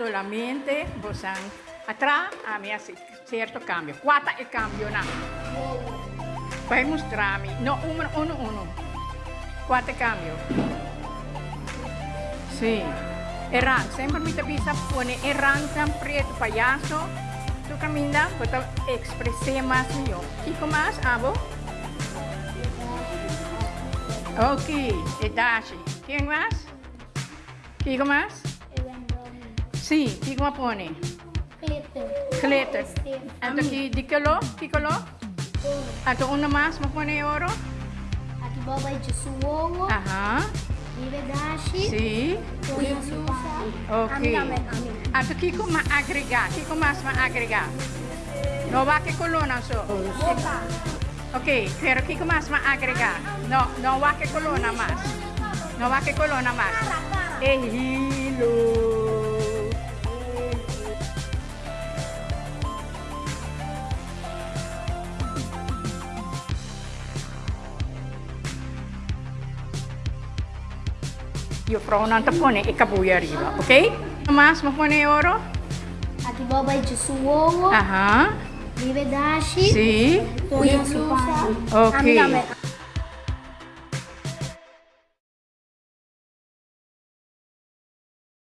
solamente bosan atrás a mí hace cierto cambio. Quatro e cambio na. Vai mostrarmi. No, uno, uno, uno. Quatro e cambio. Sì. Eran, sempre mi bisa pone eran tan preto payaso. Tu caminda, puedo expresar más yo. Kiko más, abo? Ok, e dashi. ¿Quién más? Kiko más? Sí, Sì, di guapone. Glitter. Glitter. Ato lo? di kilo? Ki kilo? uno más, me pone oro? Ato babai de su Aha. Ajá. Sí. Ok. Ato ki ko ma agrega? Ki más mas agregar? No va che colonna so. Ok, pero ki más mas ma agrega? No, no va che colonna mas. No va che colonna mas. Ehi. Io fra un antapone e capuia arriva, ok? Mas, ma pone oro? Ati baba i su uovo. Ah. Vive dashi. Sì. Poi su pane. Ok.